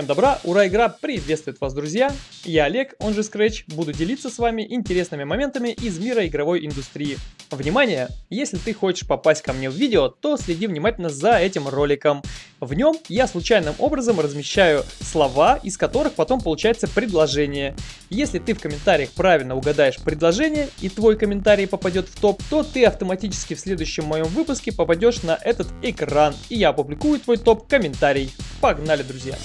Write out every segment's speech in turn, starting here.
Всем добра, ура, игра приветствует вас, друзья! Я Олег, он же Scratch, буду делиться с вами интересными моментами из мира игровой индустрии. Внимание! Если ты хочешь попасть ко мне в видео, то следи внимательно за этим роликом. В нем я случайным образом размещаю слова, из которых потом получается предложение. Если ты в комментариях правильно угадаешь предложение и твой комментарий попадет в топ, то ты автоматически в следующем моем выпуске попадешь на этот экран, и я опубликую твой топ-комментарий. Погнали, друзья!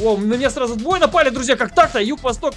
О, на меня сразу двое напали, друзья, как так-то? Юг-восток.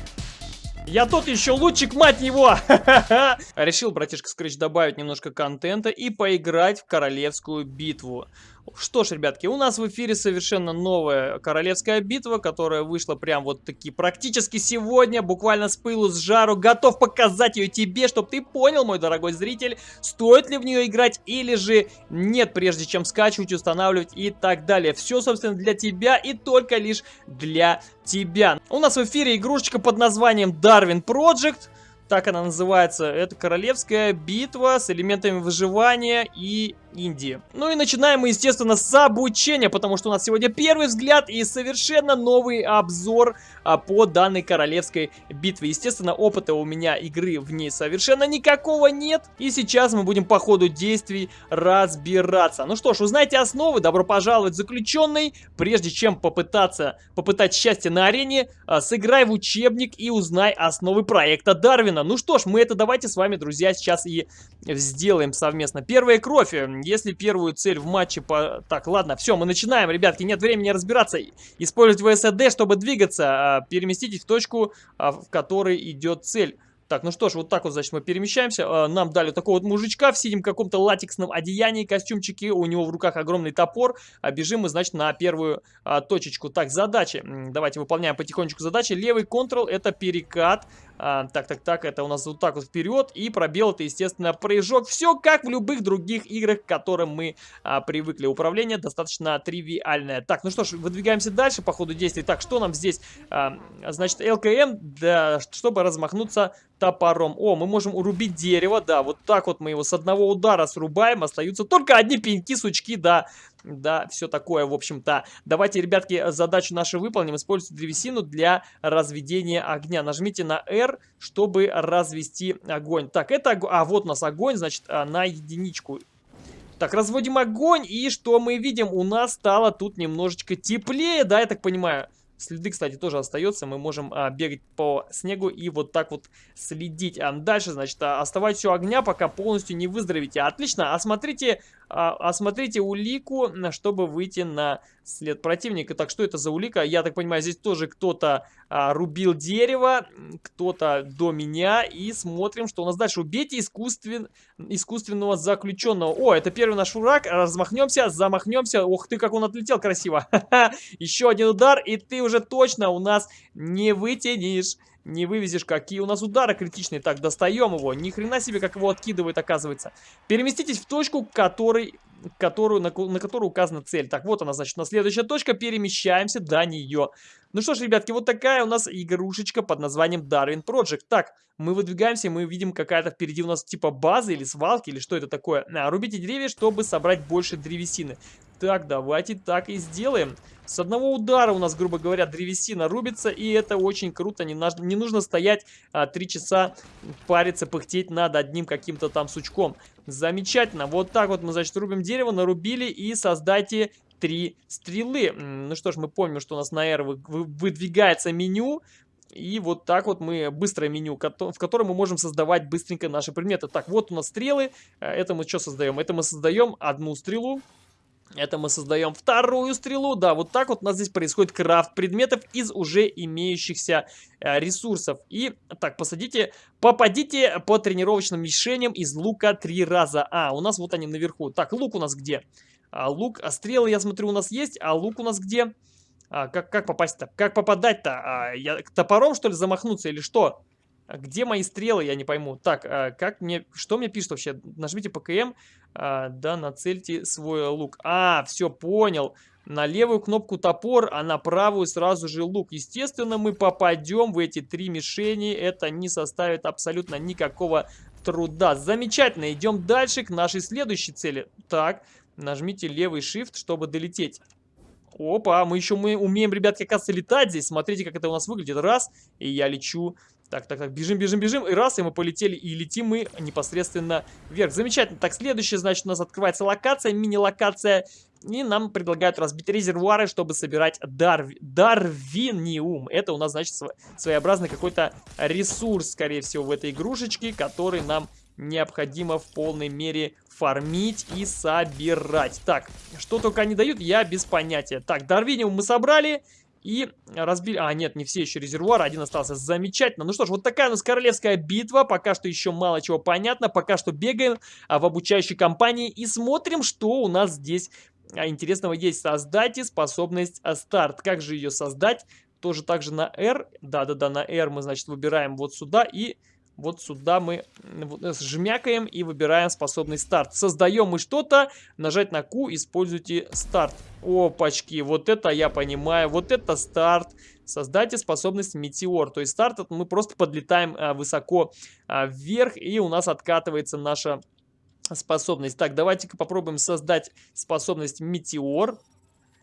Я тот еще лучик, мать его! Решил, братишка Скрэч, добавить немножко контента и поиграть в королевскую битву. Что ж, ребятки, у нас в эфире совершенно новая королевская битва, которая вышла прям вот таки практически сегодня, буквально с пылу, с жару. Готов показать ее тебе, чтобы ты понял, мой дорогой зритель, стоит ли в нее играть или же нет, прежде чем скачивать, устанавливать и так далее. Все, собственно, для тебя и только лишь для тебя. У нас в эфире игрушечка под названием Darwin Project так она называется. Это королевская битва с элементами выживания и Индии. Ну и начинаем мы, естественно, с обучения, потому что у нас сегодня первый взгляд и совершенно новый обзор а, по данной королевской битве. Естественно, опыта у меня игры в ней совершенно никакого нет. И сейчас мы будем по ходу действий разбираться. Ну что ж, узнаете основы, добро пожаловать заключенный. Прежде чем попытаться попытать счастье на арене, а, сыграй в учебник и узнай основы проекта Дарвина. Ну что ж, мы это давайте с вами, друзья, сейчас и сделаем совместно. Первая кровь если первую цель в матче по... Так, ладно, все, мы начинаем, ребятки, нет времени разбираться. Использовать ВСД, чтобы двигаться. А, переместитесь в точку, а, в которой идет цель. Так, ну что ж, вот так вот, значит, мы перемещаемся. А, нам дали такого вот мужичка в синем каком-то латексном одеянии, костюмчике. У него в руках огромный топор. Бежим мы, значит, на первую точечку. Так, задачи. Давайте выполняем потихонечку задачи. Левый контрол это перекат. А, так, так, так, это у нас вот так вот вперед. И пробел это, естественно, прыжок. Все как в любых других играх, к которым мы а, привыкли. Управление достаточно тривиальное. Так, ну что ж, выдвигаемся дальше по ходу действий. Так, что нам здесь? А, значит, ЛКМ, да, чтобы размахнуться топором. О, мы можем урубить дерево, да, вот так вот мы его с одного удара срубаем. Остаются только одни пеньки, сучки, да, да, все такое, в общем-то. Давайте, ребятки, задачу нашу выполним. Используйте древесину для разведения огня. Нажмите на R, чтобы развести огонь. Так, это... А, вот у нас огонь, значит, а, на единичку. Так, разводим огонь, и что мы видим? У нас стало тут немножечко теплее, да, я так понимаю. Следы, кстати, тоже остается. Мы можем а, бегать по снегу и вот так вот следить. А дальше, значит, а, оставайтесь у огня, пока полностью не выздоровите. Отлично. Осмотрите, а, осмотрите улику, чтобы выйти на след противника. Так, что это за улика? Я так понимаю, здесь тоже кто-то а, рубил дерево, кто-то до меня. И смотрим, что у нас дальше. Убейте искусствен... искусственного заключенного. О, это первый наш враг. Размахнемся, замахнемся. Ох ты, как он отлетел красиво. Еще один удар, и ты уже точно у нас не вытянешь не вывезешь, какие у нас удары критичные. Так, достаем его. Ни хрена себе, как его откидывает, оказывается. Переместитесь в точку, который, которую, на, на которую указана цель. Так, вот она, значит, на следующая точка. Перемещаемся до нее. Ну что ж, ребятки, вот такая у нас игрушечка под названием Darwin Project. Так, мы выдвигаемся, мы видим какая-то впереди у нас типа база или свалки, или что это такое. А, рубите деревья, чтобы собрать больше древесины. Так, давайте так и сделаем. С одного удара у нас, грубо говоря, древесина рубится, и это очень круто. Не, нужно, не нужно стоять а, 3 часа, париться, пыхтеть над одним каким-то там сучком. Замечательно. Вот так вот мы, значит, рубим дерево, нарубили и создайте три стрелы. Ну что ж, мы помним, что у нас на R выдвигается меню. И вот так вот мы быстрое меню, в котором мы можем создавать быстренько наши предметы. Так, вот у нас стрелы. Э, это мы что создаем? Это мы создаем одну стрелу. Это мы создаем вторую стрелу. Да, вот так вот у нас здесь происходит крафт предметов из уже имеющихся э, ресурсов. И так, посадите, попадите по тренировочным мишеням из лука три раза. А, у нас вот они наверху. Так, лук у нас где? А, лук, а стрелы, я смотрю, у нас есть. А лук у нас где? А, как, как попасть-то? Как попадать-то? А, топором, что ли, замахнуться или что? А где мои стрелы, я не пойму. Так, а как мне, что мне пишет вообще? Нажмите ПКМ, а, да, нацельте свой лук. А, все, понял. На левую кнопку топор, а на правую сразу же лук. Естественно, мы попадем в эти три мишени. Это не составит абсолютно никакого труда. Замечательно, идем дальше к нашей следующей цели. Так, нажмите левый shift, чтобы долететь. Опа, мы еще мы умеем, ребятки, оказывается, летать здесь. Смотрите, как это у нас выглядит. Раз, и я лечу. Так, так, так, бежим, бежим, бежим. И раз, и мы полетели, и летим мы непосредственно вверх. Замечательно. Так, следующее, значит, у нас открывается локация, мини-локация. И нам предлагают разбить резервуары, чтобы собирать дарв... дарвиниум. Это у нас, значит, своеобразный какой-то ресурс, скорее всего, в этой игрушечке, который нам необходимо в полной мере фармить и собирать. Так, что только они дают, я без понятия. Так, Дарвиниум мы собрали и разбили... А, нет, не все еще резервуары, один остался. Замечательно. Ну что ж, вот такая у нас королевская битва. Пока что еще мало чего понятно. Пока что бегаем а, в обучающей компании и смотрим, что у нас здесь а, интересного есть. Создайте способность а, старт. Как же ее создать? Тоже так же на R. Да-да-да, на R мы, значит, выбираем вот сюда и вот сюда мы жмякаем и выбираем способный старт. Создаем мы что-то, нажать на Q, используйте старт. Опачки, вот это я понимаю, вот это старт. Создайте способность метеор. То есть старт мы просто подлетаем а, высоко а, вверх и у нас откатывается наша способность. Так, давайте-ка попробуем создать способность метеор.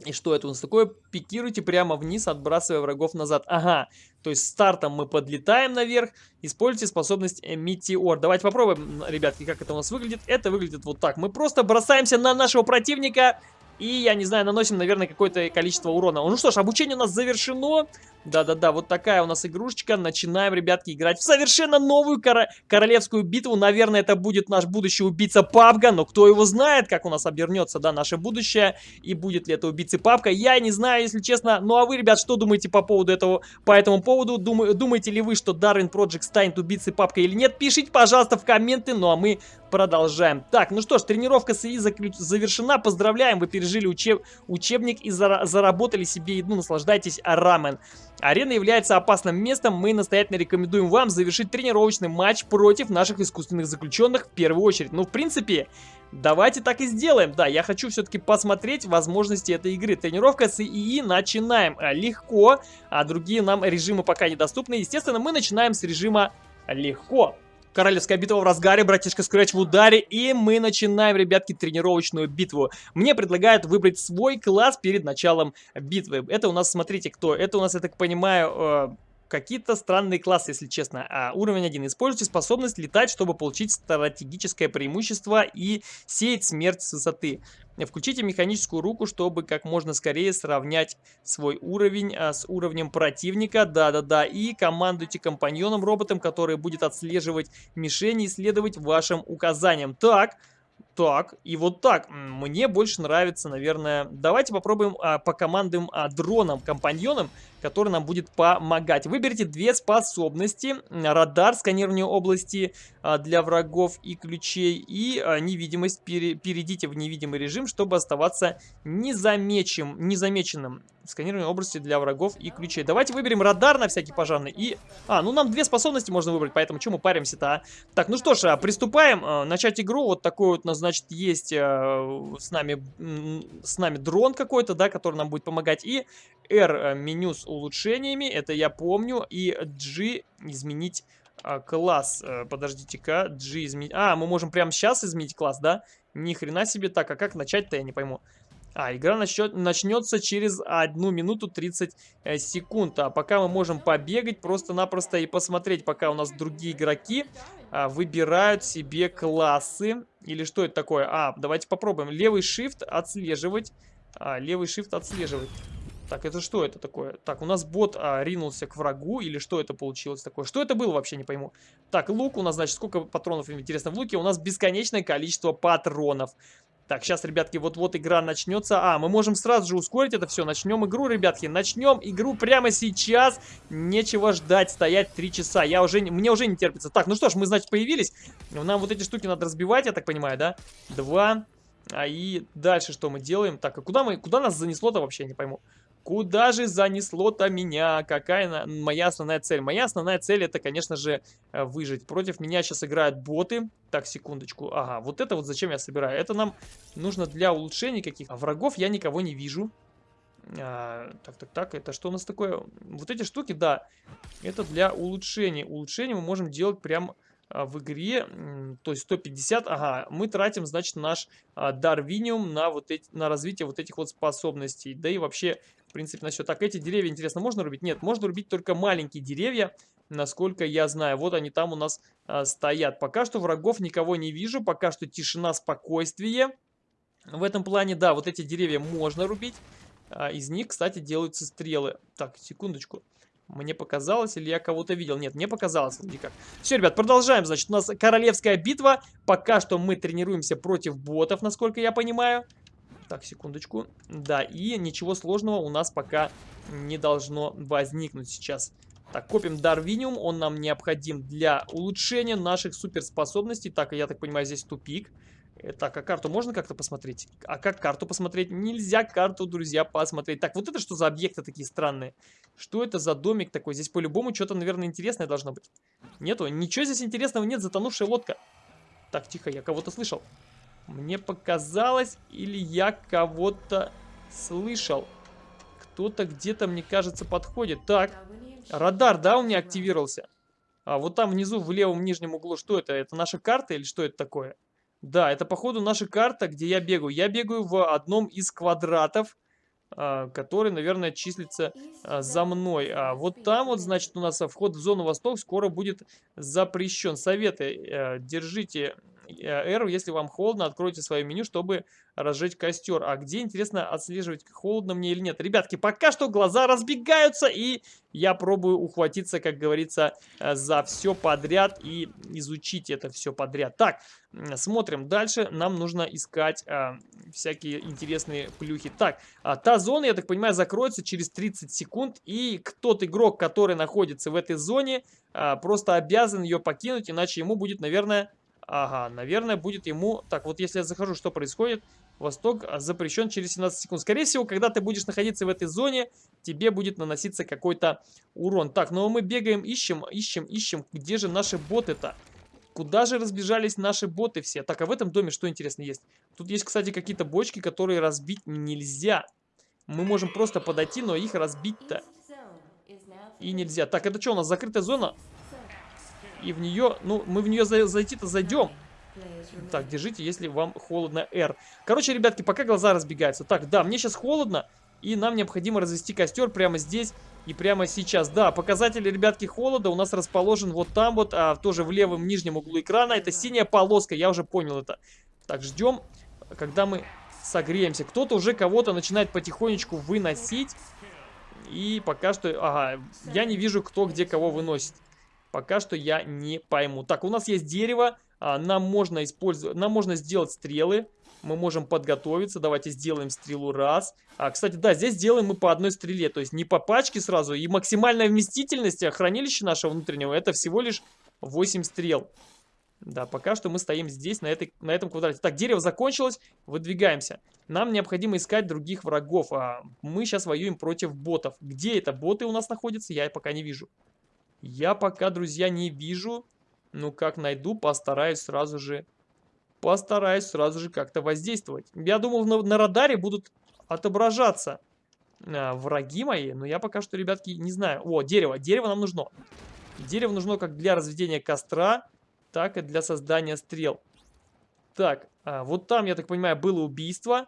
И что это у нас такое? Пикируйте прямо вниз, отбрасывая врагов назад. Ага, то есть стартом мы подлетаем наверх. Используйте способность э, Метеор. Давайте попробуем, ребятки, как это у нас выглядит. Это выглядит вот так. Мы просто бросаемся на нашего противника и, я не знаю, наносим, наверное, какое-то количество урона. Ну что ж, обучение у нас завершено. Да-да-да, вот такая у нас игрушечка. Начинаем, ребятки, играть в совершенно новую кор королевскую битву. Наверное, это будет наш будущий убийца Папга, но кто его знает, как у нас обернется, да, наше будущее. И будет ли это убийца Папка, я не знаю, если честно. Ну а вы, ребят, что думаете по поводу этого, по этому поводу? Дум думаете ли вы, что Darwin Project станет убийцей Папка или нет? Пишите, пожалуйста, в комменты, ну а мы продолжаем. Так, ну что ж, тренировка с ИИ завершена. Поздравляем, вы пережили учеб учебник и зара заработали себе еду. Наслаждайтесь рамен. Арена является опасным местом, мы настоятельно рекомендуем вам завершить тренировочный матч против наших искусственных заключенных в первую очередь. Ну, в принципе, давайте так и сделаем. Да, я хочу все-таки посмотреть возможности этой игры. Тренировка с ИИ начинаем легко, а другие нам режимы пока недоступны. Естественно, мы начинаем с режима легко. Королевская битва в разгаре, братишка Скретч в ударе, и мы начинаем, ребятки, тренировочную битву. Мне предлагают выбрать свой класс перед началом битвы. Это у нас, смотрите, кто? Это у нас, я так понимаю, э, какие-то странные классы, если честно. А, уровень 1. Используйте способность летать, чтобы получить стратегическое преимущество и сеять смерть с высоты. Включите механическую руку, чтобы как можно скорее сравнять свой уровень а, с уровнем противника. Да-да-да. И командуйте компаньоном-роботом, который будет отслеживать мишени и следовать вашим указаниям. Так... Так, и вот так. Мне больше нравится, наверное... Давайте попробуем а, по командам а, дронам, компаньонам, который нам будет помогать. Выберите две способности. Радар, сканирование области а, для врагов и ключей. И а, невидимость. Пере, перейдите в невидимый режим, чтобы оставаться незамечен, незамеченным сканирование области для врагов и ключей. Давайте выберем радар на всякий пожарный. И... А, ну нам две способности можно выбрать, поэтому чем мы паримся-то, а? Так, ну что ж, а, приступаем. Начать игру. Вот такой вот, значит, есть с нами с нами дрон какой-то, да, который нам будет помогать. И R меню с улучшениями, это я помню. И G изменить класс. Подождите-ка, G изменить... А, мы можем прямо сейчас изменить класс, да? Ни хрена себе. Так, а как начать-то, я не пойму. А, игра начнет, начнется через 1 минуту 30 э, секунд. А пока мы можем побегать просто-напросто и посмотреть, пока у нас другие игроки а, выбирают себе классы. Или что это такое? А, давайте попробуем. Левый shift отслеживать. А, левый shift отслеживать. Так, это что это такое? Так, у нас бот а, ринулся к врагу, или что это получилось такое? Что это было вообще, не пойму. Так, лук у нас, значит, сколько патронов, интересно, в луке? У нас бесконечное количество патронов. Так, сейчас, ребятки, вот-вот игра начнется. А, мы можем сразу же ускорить это все. Начнем игру, ребятки. Начнем игру прямо сейчас. Нечего ждать, стоять 3 часа. Я уже, мне уже не терпится. Так, ну что ж, мы, значит, появились. Нам вот эти штуки надо разбивать, я так понимаю, да? Два. А и дальше что мы делаем? Так, а куда, мы, куда нас занесло-то вообще, не пойму. Куда же занесло-то меня? Какая моя основная цель? Моя основная цель это, конечно же, э, выжить. Против меня сейчас играют боты. Так, секундочку. Ага, вот это вот зачем я собираю? Это нам нужно для улучшений каких-то. Врагов я никого не вижу. А, так, так, так, это что у нас такое? Вот эти штуки, да, это для. Улучшения мы можем делать прям а, в игре, то есть 150, ага, мы тратим, значит, наш а, Дарвиниум на, вот эти, на развитие вот этих вот способностей. Да и вообще, принципе, на все. Так, эти деревья, интересно, можно рубить? Нет, можно рубить только маленькие деревья, насколько я знаю. Вот они там у нас а, стоят. Пока что врагов никого не вижу, пока что тишина, спокойствие. В этом плане, да, вот эти деревья можно рубить. А, из них, кстати, делаются стрелы. Так, секундочку. Мне показалось, или я кого-то видел? Нет, не показалось никак. Все, ребят, продолжаем. Значит, у нас королевская битва. Пока что мы тренируемся против ботов, насколько я понимаю. Так, секундочку. Да, и ничего сложного у нас пока не должно возникнуть сейчас. Так, копим Дарвиниум. Он нам необходим для улучшения наших суперспособностей. Так, я так понимаю, здесь тупик. Э, так, а карту можно как-то посмотреть? А как карту посмотреть? Нельзя карту, друзья, посмотреть. Так, вот это что за объекты такие странные? Что это за домик такой? Здесь по-любому что-то, наверное, интересное должно быть. Нету? Ничего здесь интересного нет, затонувшая лодка. Так, тихо, я кого-то слышал. Мне показалось, или я кого-то слышал. Кто-то где-то, мне кажется, подходит. Так, радар, да, у меня активировался? А вот там внизу, в левом нижнем углу, что это? Это наша карта или что это такое? Да, это походу наша карта, где я бегаю. Я бегаю в одном из квадратов, а, который, наверное, числится а, за мной. А вот там вот, значит, у нас вход в зону Восток скоро будет запрещен. Советы. Э, держите R, если вам холодно, откройте свое меню, чтобы разжечь костер. А где, интересно, отслеживать, холодно мне или нет? Ребятки, пока что глаза разбегаются, и я пробую ухватиться, как говорится, э, за все подряд и изучить это все подряд. Так, смотрим дальше. Нам нужно искать а, всякие интересные плюхи. Так, а, та зона, я так понимаю, закроется через 30 секунд, и тот игрок, который находится в этой зоне, а, просто обязан ее покинуть, иначе ему будет, наверное Ага, наверное, будет ему... Так, вот если я захожу, что происходит? Восток запрещен через 17 секунд. Скорее всего, когда ты будешь находиться в этой зоне, тебе будет наноситься какой-то урон. Так, ну а мы бегаем, ищем, ищем, ищем. Где же наши боты-то? Куда же разбежались наши боты все? Так, а в этом доме что интересно есть? Тут есть, кстати, какие-то бочки, которые разбить нельзя. Мы можем просто подойти, но их разбить-то и нельзя. Так, это что у нас, закрытая зона? И в нее, ну, мы в нее зайти-то зайдем. Так, держите, если вам холодно, R. Короче, ребятки, пока глаза разбегаются. Так, да, мне сейчас холодно, и нам необходимо развести костер прямо здесь и прямо сейчас. Да, показатель, ребятки, холода у нас расположен вот там вот, а, тоже в левом нижнем углу экрана. Это синяя полоска, я уже понял это. Так, ждем, когда мы согреемся. Кто-то уже кого-то начинает потихонечку выносить. И пока что, ага, я не вижу, кто где кого выносит. Пока что я не пойму. Так, у нас есть дерево. А, нам можно использовать, нам можно сделать стрелы. Мы можем подготовиться. Давайте сделаем стрелу раз. А, кстати, да, здесь делаем мы по одной стреле. То есть не по пачке сразу. И максимальная вместительность хранилища нашего внутреннего это всего лишь 8 стрел. Да, пока что мы стоим здесь, на, этой, на этом квадрате. Так, дерево закончилось, выдвигаемся. Нам необходимо искать других врагов. А мы сейчас воюем против ботов. Где это боты у нас находятся, я пока не вижу. Я пока, друзья, не вижу. Ну, как найду, постараюсь сразу же... Постараюсь сразу же как-то воздействовать. Я думал, на, на радаре будут отображаться а, враги мои. Но я пока что, ребятки, не знаю. О, дерево. Дерево нам нужно. Дерево нужно как для разведения костра, так и для создания стрел. Так, а, вот там, я так понимаю, было убийство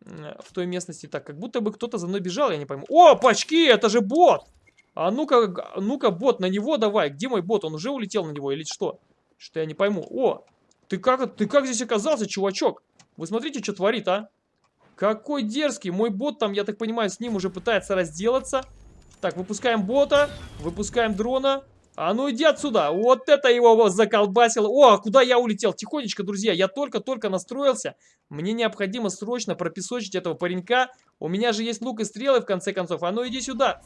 в той местности. Так, как будто бы кто-то за мной бежал, я не пойму. О, пачки, это же бот! А ну-ка, ну-ка, бот, на него давай. Где мой бот? Он уже улетел на него или что? Что я не пойму. О, ты как, ты как здесь оказался, чувачок? Вы смотрите, что творит, а? Какой дерзкий. Мой бот там, я так понимаю, с ним уже пытается разделаться. Так, выпускаем бота, выпускаем дрона. А ну иди отсюда. Вот это его заколбасило. О, а куда я улетел? Тихонечко, друзья. Я только-только настроился. Мне необходимо срочно пропесочить этого паренька. У меня же есть лук и стрелы, в конце концов. А ну иди сюда.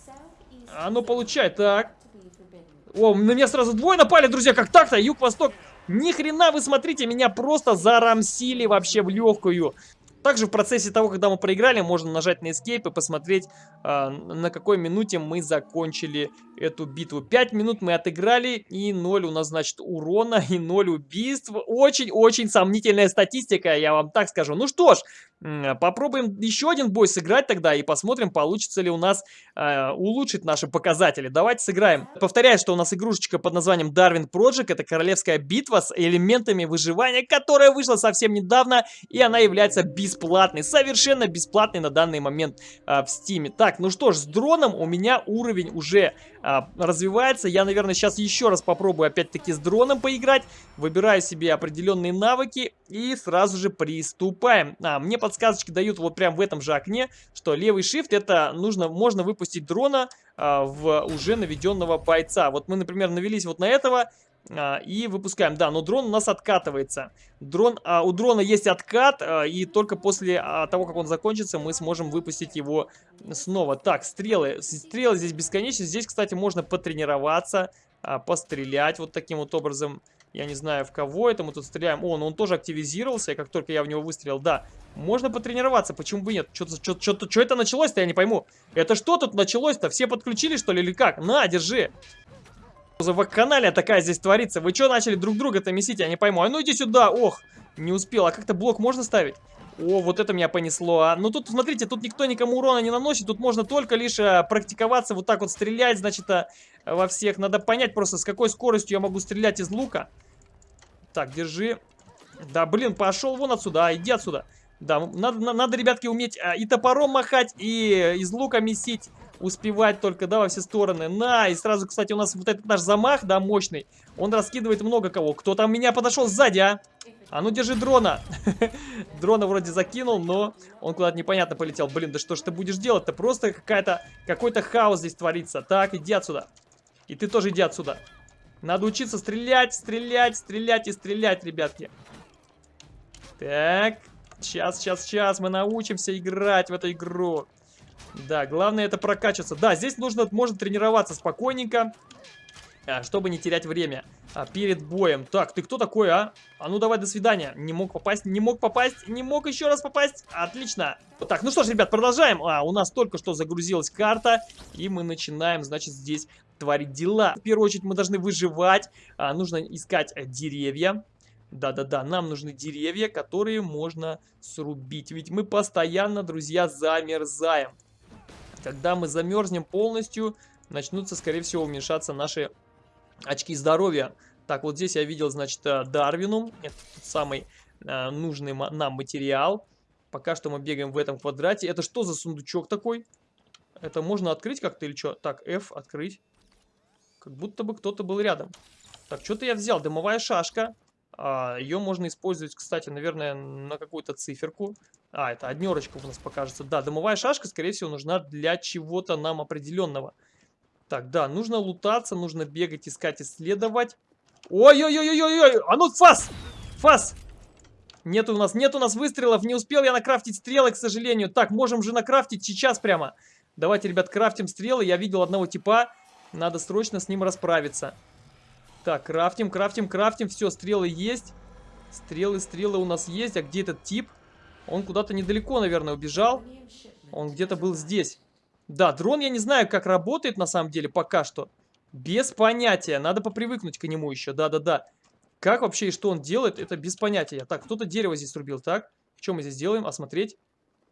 А ну получай, так. О, на меня сразу двое напали, друзья, как так-то? Юг-восток. Ни хрена, вы смотрите, меня просто зарамсили вообще в легкую. Также в процессе того, когда мы проиграли, можно нажать на Escape и посмотреть, э, на какой минуте мы закончили эту битву. 5 минут мы отыграли, и 0 у нас, значит, урона, и 0 убийств. Очень-очень сомнительная статистика, я вам так скажу. Ну что ж, Попробуем еще один бой сыграть тогда и посмотрим, получится ли у нас э, улучшить наши показатели. Давайте сыграем. Повторяю, что у нас игрушечка под названием Darwin Project. Это королевская битва с элементами выживания, которая вышла совсем недавно. И она является бесплатной, совершенно бесплатной на данный момент э, в Steam. Так, ну что ж, с дроном у меня уровень уже э, развивается. Я, наверное, сейчас еще раз попробую опять-таки с дроном поиграть. Выбираю себе определенные навыки и сразу же приступаем. А, мне подсказочки дают вот прям в этом же окне, что левый shift это нужно, можно выпустить дрона а, в уже наведенного бойца. Вот мы, например, навелись вот на этого, а, и выпускаем. Да, но дрон у нас откатывается. Дрон, а, у дрона есть откат, а, и только после а, того, как он закончится, мы сможем выпустить его снова. Так, стрелы. Стрелы здесь бесконечны. Здесь, кстати, можно потренироваться, а, пострелять вот таким вот образом. Я не знаю, в кого это мы тут стреляем. О, ну он тоже активизировался, как только я в него выстрелил. Да, можно потренироваться, почему бы нет? Что это началось-то, я не пойму. Это что тут началось-то? Все подключили, что ли, или как? На, держи. За вакханалия такая здесь творится. Вы что начали друг друга-то месить, я не пойму. А ну иди сюда, ох, не успел. А как-то блок можно ставить? О, вот это меня понесло, а. Ну тут, смотрите, тут никто никому урона не наносит. Тут можно только лишь а, практиковаться, вот так вот стрелять, значит, а, во всех. Надо понять просто, с какой скоростью я могу стрелять из лука. Так, держи. Да, блин, пошел вон отсюда, а, иди отсюда. Да, надо, надо, ребятки, уметь а, и топором махать, и из лука месить. Успевать только, да, во все стороны. На, и сразу, кстати, у нас вот этот наш замах, да, мощный. Он раскидывает много кого. Кто там меня подошел сзади, а? А ну, держи дрона. дрона вроде закинул, но он куда-то непонятно полетел. Блин, да что ж ты будешь делать-то? Просто какая-то, какой-то хаос здесь творится. Так, иди отсюда. И ты тоже иди отсюда. Надо учиться стрелять, стрелять, стрелять и стрелять, ребятки. Так, сейчас, сейчас, сейчас мы научимся играть в эту игру. Да, главное это прокачиваться. Да, здесь нужно, можно тренироваться спокойненько, а, чтобы не терять время а, перед боем. Так, ты кто такой, а? А ну давай, до свидания. Не мог попасть, не мог попасть, не мог еще раз попасть. Отлично. Так, ну что ж, ребят, продолжаем. А, у нас только что загрузилась карта, и мы начинаем, значит, здесь творить дела. В первую очередь мы должны выживать, а, нужно искать э, деревья. Да-да-да, нам нужны деревья, которые можно срубить. Ведь мы постоянно, друзья, замерзаем. Когда мы замерзнем полностью, начнутся, скорее всего, уменьшаться наши очки здоровья. Так, вот здесь я видел, значит, э, Дарвинум. Это тот самый э, нужный нам материал. Пока что мы бегаем в этом квадрате. Это что за сундучок такой? Это можно открыть как-то или что? Так, F, открыть. Как будто бы кто-то был рядом. Так, что-то я взял. Дымовая шашка. А, ее можно использовать, кстати, наверное, на какую-то циферку. А, это однерочка у нас покажется. Да, дымовая шашка, скорее всего, нужна для чего-то нам определенного. Так, да, нужно лутаться, нужно бегать, искать, исследовать. Ой-ой-ой-ой-ой! А ну, фас! Фас! Нет у нас, нет у нас выстрелов, не успел я накрафтить стрелы, к сожалению. Так, можем же накрафтить сейчас прямо. Давайте, ребят, крафтим стрелы. Я видел одного типа, надо срочно с ним расправиться. Так, крафтим, крафтим, крафтим. Все, стрелы есть. Стрелы, стрелы у нас есть. А где этот тип? Он куда-то недалеко, наверное, убежал. Он где-то был здесь. Да, дрон я не знаю, как работает на самом деле пока что. Без понятия. Надо попривыкнуть к нему еще. Да-да-да. Как вообще и что он делает, это без понятия. Так, кто-то дерево здесь рубил. Так, что мы здесь делаем? Осмотреть.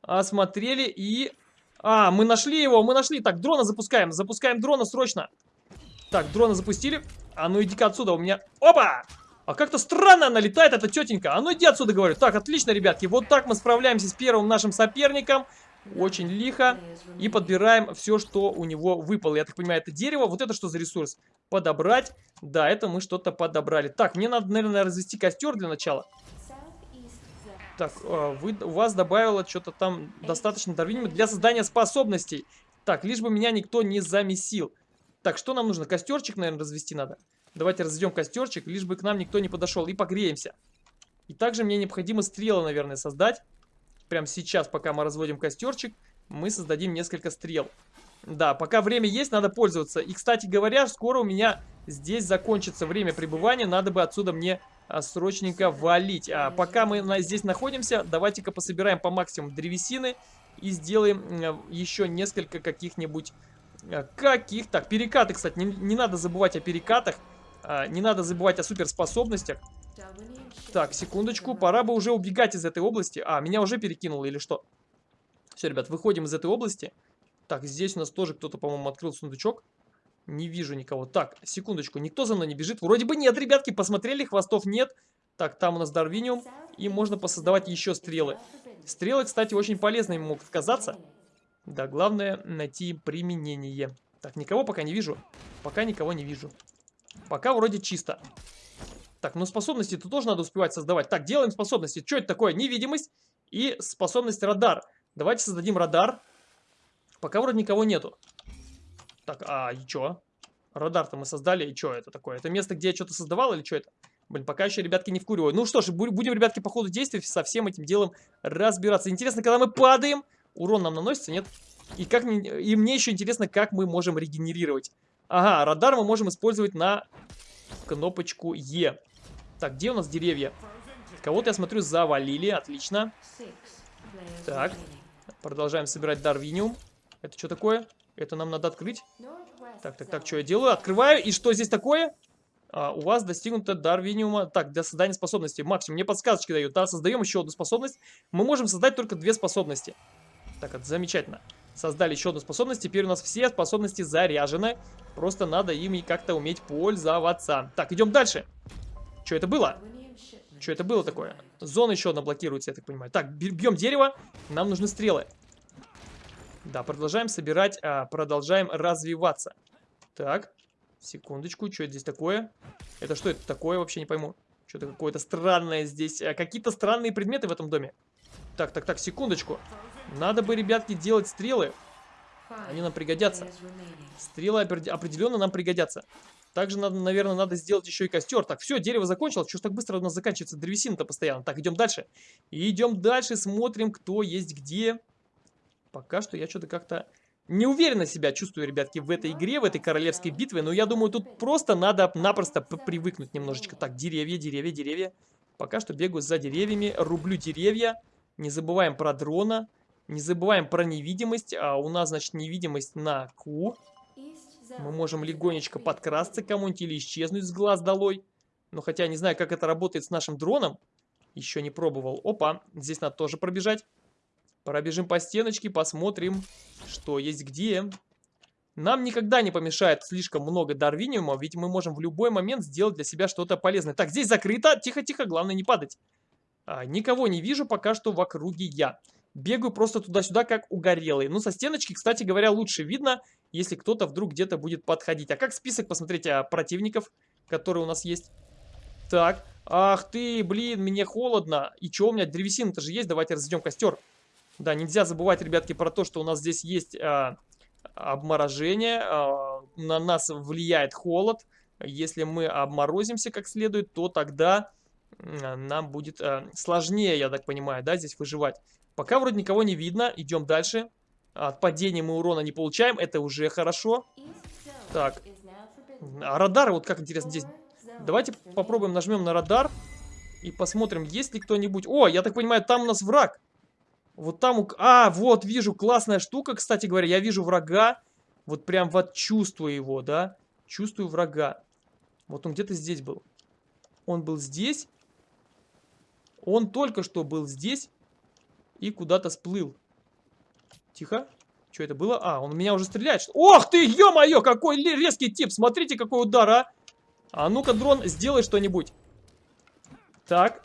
Осмотрели и а, мы нашли его, мы нашли. Так, дрона запускаем. Запускаем дрона срочно. Так, дрона запустили. А ну иди-ка отсюда, у меня... Опа! А как-то странно она летает, эта тетенька. А ну иди отсюда, говорю. Так, отлично, ребятки. Вот так мы справляемся с первым нашим соперником. Очень лихо. И подбираем все, что у него выпало. Я так понимаю, это дерево. Вот это что за ресурс? Подобрать. Да, это мы что-то подобрали. Так, мне надо, наверное, развести костер для начала. Так, а, вы, у вас добавило что-то там достаточно дарвиниума для создания способностей. Так, лишь бы меня никто не замесил. Так, что нам нужно? Костерчик, наверное, развести надо. Давайте разведем костерчик, лишь бы к нам никто не подошел. И погреемся. И также мне необходимо стрелы, наверное, создать. Прямо сейчас, пока мы разводим костерчик, мы создадим несколько стрел. Да, пока время есть, надо пользоваться. И, кстати говоря, скоро у меня здесь закончится время пребывания. Надо бы отсюда мне а, срочненько валить. А пока мы здесь находимся, давайте-ка пособираем по максимуму древесины и сделаем э, еще несколько каких-нибудь... Э, каких? Так, перекаты, кстати, не, не надо забывать о перекатах. А, не надо забывать о суперспособностях. Так, секундочку, пора бы уже убегать из этой области. А, меня уже перекинуло или что? Все, ребят, выходим из этой области. Так, здесь у нас тоже кто-то, по-моему, открыл сундучок. Не вижу никого. Так, секундочку, никто за мной не бежит? Вроде бы нет, ребятки, посмотрели, хвостов нет. Так, там у нас Дарвиниум, и можно посоздавать еще стрелы. Стрелы, кстати, очень полезными могут казаться. Да, главное найти применение. Так, никого пока не вижу. Пока никого не вижу. Пока вроде чисто. Так, ну способности тут тоже надо успевать создавать. Так, делаем способности. Что это такое? Невидимость и способность радар. Давайте создадим радар. Пока вроде никого нету. Так, а и что? Радар-то мы создали, и что это такое? Это место, где я что-то создавал или что это? Блин, пока еще, ребятки, не вкуриваю. Ну что ж, будем, ребятки, по ходу действий со всем этим делом разбираться. Интересно, когда мы падаем, урон нам наносится, нет? И, как, и мне еще интересно, как мы можем регенерировать. Ага, радар мы можем использовать на кнопочку Е. Так, где у нас деревья? Кого-то, я смотрю, завалили. Отлично. Так, продолжаем собирать дарвиниум. Это что такое? Это нам надо открыть. Так, так, так, что я делаю? Открываю. И что здесь такое? А, у вас достигнуто дарвиниума. Так, для создания способности. Максимум, мне подсказочки дают. Да, создаем еще одну способность. Мы можем создать только две способности. Так, это замечательно. Создали еще одну способность. Теперь у нас все способности заряжены. Просто надо ими как-то уметь пользоваться. Так, идем дальше. Что это было? Что это было такое? Зона еще одна блокируется, я так понимаю. Так, бьем дерево. Нам нужны стрелы. Да, продолжаем собирать, а, продолжаем развиваться. Так, секундочку, что это здесь такое? Это что это такое, вообще не пойму. Что-то какое-то странное здесь. А, Какие-то странные предметы в этом доме. Так, так, так, секундочку. Надо бы, ребятки, делать стрелы. Они нам пригодятся. Стрелы определенно нам пригодятся. Также, надо, наверное, надо сделать еще и костер. Так, все, дерево закончилось. Что ж так быстро у нас заканчивается древесина-то постоянно? Так, идем дальше. идем дальше, смотрим, кто есть где. Пока что я что-то как-то неуверенно себя чувствую, ребятки, в этой игре, в этой королевской битве. Но я думаю, тут просто надо напросто привыкнуть немножечко. Так, деревья, деревья, деревья. Пока что бегаю за деревьями, рублю деревья. Не забываем про дрона. Не забываем про невидимость. А у нас, значит, невидимость на Q. Мы можем легонечко подкрасться кому-нибудь или исчезнуть с глаз долой. Но хотя не знаю, как это работает с нашим дроном. Еще не пробовал. Опа, здесь надо тоже пробежать. Пробежим по стеночке, посмотрим, что есть где. Нам никогда не помешает слишком много дарвиниума, ведь мы можем в любой момент сделать для себя что-то полезное. Так, здесь закрыто. Тихо-тихо, главное не падать. А, никого не вижу пока что в округе я. Бегаю просто туда-сюда, как угорелый. Ну, со стеночки, кстати говоря, лучше видно, если кто-то вдруг где-то будет подходить. А как список, посмотрите, а, противников, которые у нас есть? Так, ах ты, блин, мне холодно. И что у меня, древесина-то же есть, давайте разведем костер. Да, нельзя забывать, ребятки, про то, что у нас здесь есть а, обморожение, а, на нас влияет холод. Если мы обморозимся как следует, то тогда нам будет а, сложнее, я так понимаю, да, здесь выживать. Пока вроде никого не видно. Идем дальше. От падения мы урона не получаем. Это уже хорошо. Так. А радар, вот как интересно здесь. Давайте попробуем нажмем на радар. И посмотрим, есть ли кто-нибудь. О, я так понимаю, там у нас враг. Вот там... А, вот, вижу, классная штука, кстати говоря. Я вижу врага. Вот прям вот чувствую его, да. Чувствую врага. Вот он где-то здесь был. Он был здесь. Он только что был здесь и куда-то сплыл. Тихо. Что это было? А, он меня уже стреляет. Ох ты, ё-моё, какой резкий тип. Смотрите, какой удар, а. А ну-ка, дрон, сделай что-нибудь. Так.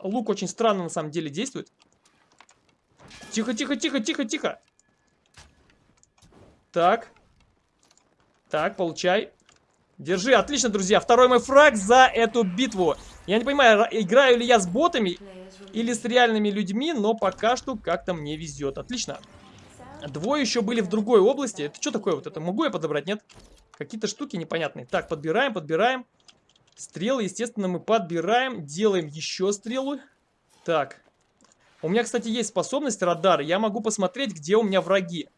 Лук очень странно на самом деле действует. Тихо, тихо, тихо, тихо, тихо. Так. Так, получай. Держи, отлично, друзья. Второй мой фраг за эту битву. Я не понимаю, играю ли я с ботами или с реальными людьми, но пока что как-то мне везет. Отлично. Двое еще были в другой области. Это что такое вот это? Могу я подобрать? Нет? Какие-то штуки непонятные. Так, подбираем, подбираем. Стрелы, естественно, мы подбираем. Делаем еще стрелу. Так. У меня, кстати, есть способность радар. Я могу посмотреть, где у меня враги.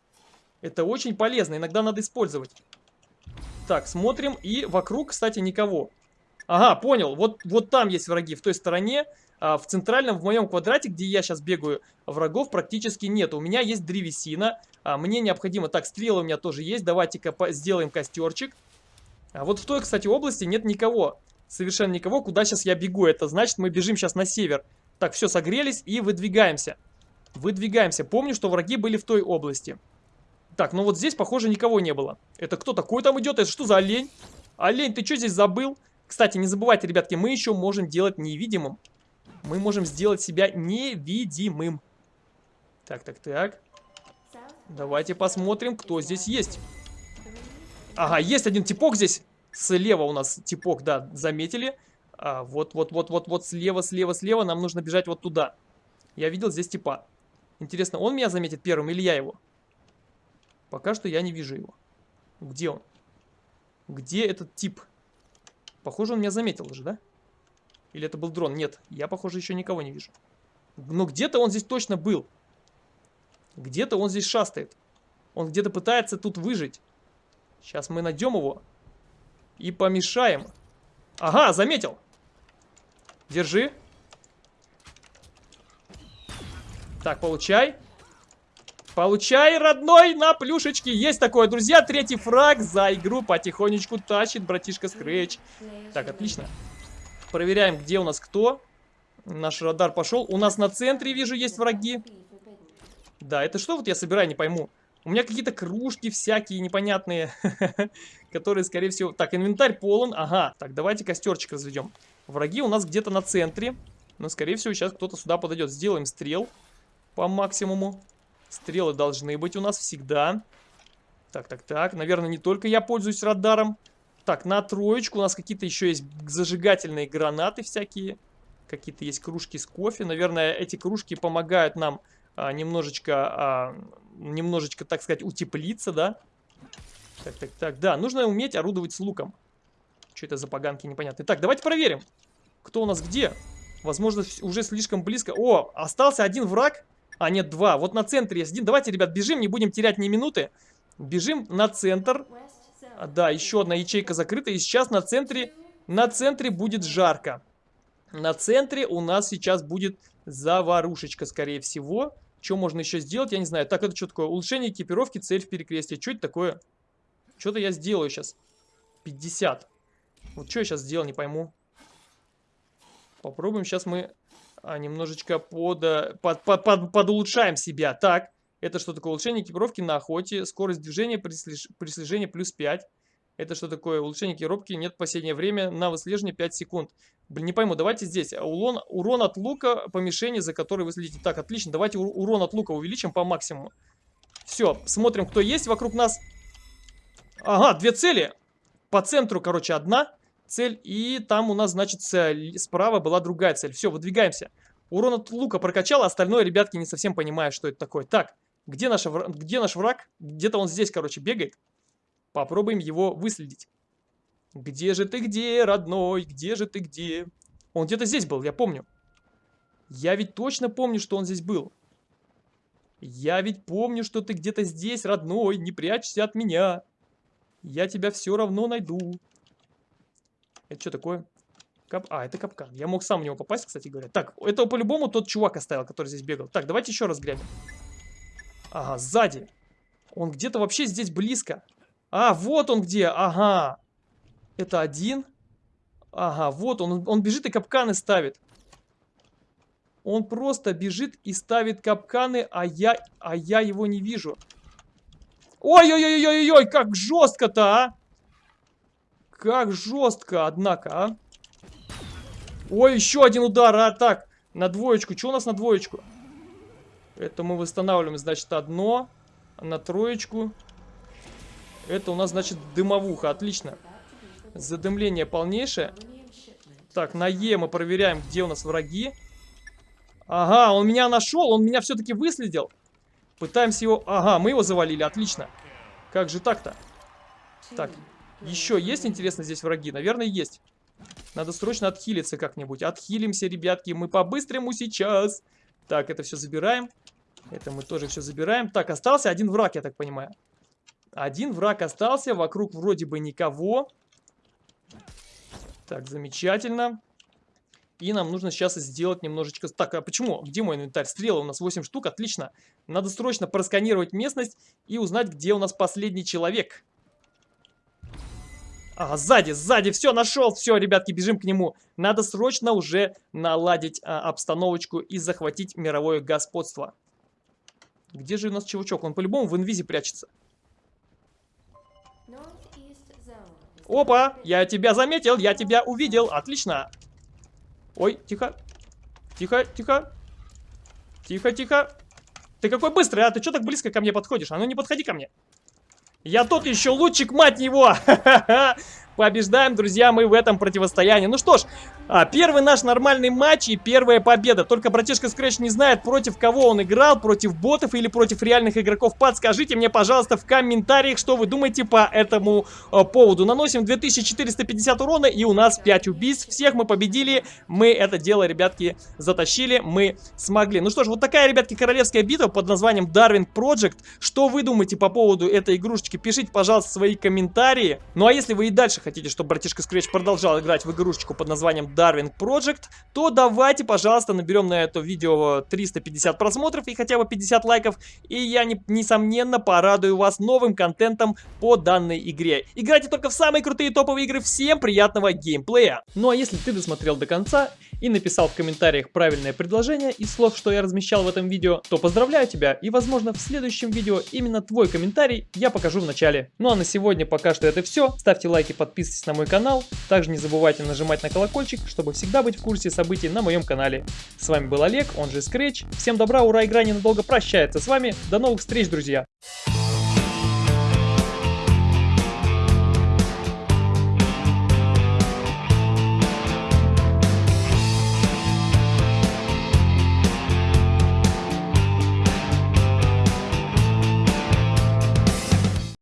Это очень полезно. Иногда надо использовать. Так, смотрим. И вокруг, кстати, никого. Ага, понял. Вот, вот там есть враги, в той стороне. А в центральном, в моем квадрате, где я сейчас бегаю, врагов практически нет. У меня есть древесина. А мне необходимо... Так, стрелы у меня тоже есть. Давайте-ка сделаем костерчик. А вот в той, кстати, области нет никого. Совершенно никого. Куда сейчас я бегу? Это значит, мы бежим сейчас на север. Так, все, согрелись и выдвигаемся. Выдвигаемся. Помню, что враги были в той области. Так, ну вот здесь, похоже, никого не было. Это кто такой там идет? Это что за олень? Олень, ты что здесь забыл? Кстати, не забывайте, ребятки, мы еще можем делать невидимым. Мы можем сделать себя невидимым. Так, так, так. Давайте посмотрим, кто здесь есть. Ага, есть один типок здесь. Слева у нас типок, да, заметили. А, вот, вот, вот, вот, вот, слева, слева, слева. Нам нужно бежать вот туда. Я видел здесь типа. Интересно, он меня заметит первым или я его? Пока что я не вижу его. Где он? Где этот тип? Похоже, он меня заметил уже, да? Или это был дрон? Нет, я, похоже, еще никого не вижу. Но где-то он здесь точно был. Где-то он здесь шастает. Он где-то пытается тут выжить. Сейчас мы найдем его. И помешаем. Ага, заметил. Держи. Так, получай. Получай, родной, на плюшечки. Есть такое, друзья. Третий фраг за игру потихонечку тащит братишка Скретч. Так, отлично. Проверяем, где у нас кто. Наш радар пошел. У нас на центре, вижу, есть враги. Да, это что вот я собираю, не пойму. У меня какие-то кружки всякие непонятные, которые, скорее всего... Так, инвентарь полон. Ага, так, давайте костерчик разведем. Враги у нас где-то на центре. Но, скорее всего, сейчас кто-то сюда подойдет. Сделаем стрел по максимуму. Стрелы должны быть у нас всегда. Так, так, так. Наверное, не только я пользуюсь радаром. Так, на троечку у нас какие-то еще есть зажигательные гранаты всякие. Какие-то есть кружки с кофе. Наверное, эти кружки помогают нам а, немножечко, а, немножечко, так сказать, утеплиться, да? Так, так, так, да, нужно уметь орудовать с луком. Что это за поганки непонятные? Так, давайте проверим, кто у нас где. Возможно, уже слишком близко. О, остался один враг. А, нет, два. Вот на центре есть один. Давайте, ребят, бежим, не будем терять ни минуты. Бежим на центр. А, да, еще одна ячейка закрыта. И сейчас на центре, на центре будет жарко. На центре у нас сейчас будет заварушечка, скорее всего. Что можно еще сделать, я не знаю. Так, это что такое? Улучшение экипировки, цель в перекрестии. Что это такое? Что-то я сделаю сейчас. 50. Вот что я сейчас сделал, не пойму. Попробуем сейчас мы немножечко под, под, под, под, подулучшаем себя. Так, это что такое? Улучшение экипировки на охоте. Скорость движения при, слеж... слежении плюс 5. Это что такое? Улучшение экипировки нет последнее время на выслеживание 5 секунд. Блин, не пойму, давайте здесь. Урон, урон от лука по мишени, за который вы следите. Так, отлично, давайте урон от лука увеличим по максимуму. Все, смотрим, кто есть вокруг нас. Ага, две цели. По центру, короче, одна цель. И там у нас, значит, справа была другая цель. Все, выдвигаемся. Урон от лука прокачал, а остальное, ребятки, не совсем понимают, что это такое. Так, где, наша, где наш враг? Где-то он здесь, короче, бегает. Попробуем его выследить. Где же ты где, родной? Где же ты где? Он где-то здесь был, я помню. Я ведь точно помню, что он здесь был. Я ведь помню, что ты где-то здесь, родной. Не прячься от меня. Я тебя все равно найду. Это что такое? Кап... А, это капкан. Я мог сам в него попасть, кстати говоря. Так, это по-любому тот чувак оставил, который здесь бегал. Так, давайте еще раз глянем. Ага, сзади. Он где-то вообще здесь близко. А, вот он где. Ага. Это один. Ага, вот он. Он бежит и капканы ставит. Он просто бежит и ставит капканы, а я, а я его не вижу. Ой-ой-ой-ой-ой, как жестко-то, а! Как жестко, однако, а! Ой, еще один удар, а так, на двоечку. Что у нас на двоечку? Это мы восстанавливаем, значит, одно. На троечку. Это у нас, значит, дымовуха. Отлично. Задымление полнейшее. Так, на Е мы проверяем, где у нас враги. Ага, он меня нашел, он меня все-таки выследил. Пытаемся его... Ага, мы его завалили, отлично. Как же так-то? Так, еще есть, интересно, здесь враги? Наверное, есть. Надо срочно отхилиться как-нибудь. Отхилимся, ребятки, мы по-быстрому сейчас. Так, это все забираем. Это мы тоже все забираем. Так, остался один враг, я так понимаю. Один враг остался, вокруг вроде бы никого. Так, замечательно. И нам нужно сейчас сделать немножечко... Так, а почему? Где мой инвентарь? Стрелы у нас 8 штук, отлично. Надо срочно просканировать местность и узнать, где у нас последний человек. А, сзади, сзади, все, нашел, все, ребятки, бежим к нему. Надо срочно уже наладить а, обстановочку и захватить мировое господство. Где же у нас чувачок? Он по-любому в инвизе прячется. Опа, я тебя заметил, я тебя увидел, отлично. Ой, тихо, тихо, тихо, тихо, тихо. Ты какой быстрый, а? Ты что так близко ко мне подходишь? А ну не подходи ко мне. Я тот еще лучик, мать его! побеждаем, друзья, мы в этом противостоянии. Ну что ж, а, первый наш нормальный матч и первая победа. Только братишка Scratch не знает, против кого он играл, против ботов или против реальных игроков. Подскажите мне, пожалуйста, в комментариях, что вы думаете по этому а, поводу. Наносим 2450 урона и у нас 5 убийств. Всех мы победили, мы это дело, ребятки, затащили, мы смогли. Ну что ж, вот такая, ребятки, королевская битва под названием Darwin Project. Что вы думаете по поводу этой игрушечки? Пишите, пожалуйста, свои комментарии. Ну а если вы и дальше хотите, чтобы братишка Scratch продолжал играть в игрушечку под названием Darwin Project, то давайте, пожалуйста, наберем на это видео 350 просмотров и хотя бы 50 лайков, и я, не, несомненно, порадую вас новым контентом по данной игре. Играйте только в самые крутые топовые игры, всем приятного геймплея! Ну а если ты досмотрел до конца и написал в комментариях правильное предложение из слов, что я размещал в этом видео, то поздравляю тебя, и возможно в следующем видео именно твой комментарий я покажу в начале. Ну а на сегодня пока что это все, ставьте лайки, подписывайтесь на мой канал. Также не забывайте нажимать на колокольчик, чтобы всегда быть в курсе событий на моем канале. С вами был Олег, он же Scratch. Всем добра, ура, игра ненадолго прощается с вами. До новых встреч, друзья!